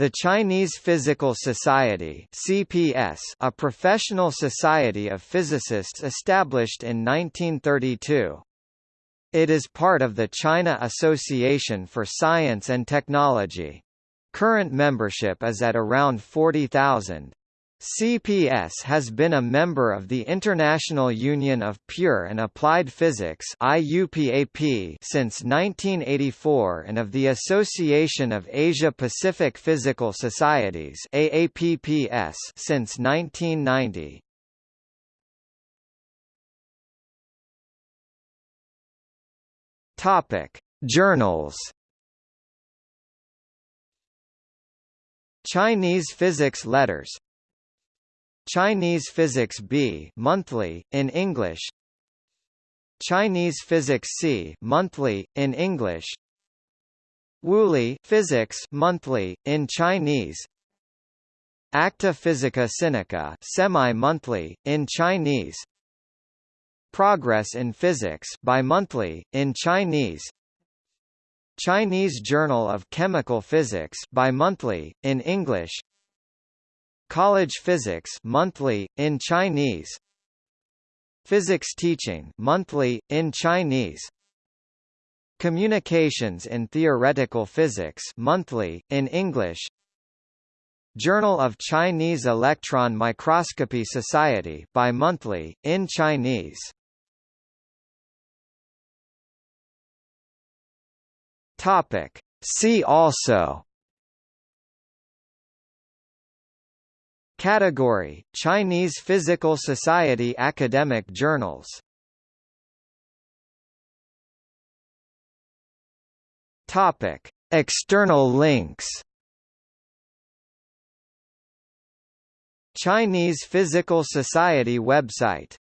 The Chinese Physical Society (CPS), a professional society of physicists established in 1932. It is part of the China Association for Science and Technology. Current membership is at around 40,000. CPS has been a member of the International Union of Pure and Applied Physics IUPAP since 1984 and of the Association of Asia-Pacific Physical Societies AAPPS since 1990. Topic: Journals Chinese Physics Letters Chinese Physics B monthly in English. Chinese Physics C monthly in English. Wuli Physics monthly in Chinese. Acta Physica Sinica semi-monthly in Chinese. Progress in Physics bi-monthly in Chinese. Chinese Journal of Chemical Physics bi-monthly in English College Physics monthly in Chinese. Physics Teaching monthly in Chinese. Communications in Theoretical Physics monthly in English. Journal of Chinese Electron Microscopy Society bi-monthly in Chinese. Topic. See also Category: Chinese Physical Society Academic Journals. Topic: External links Chinese Physical Society website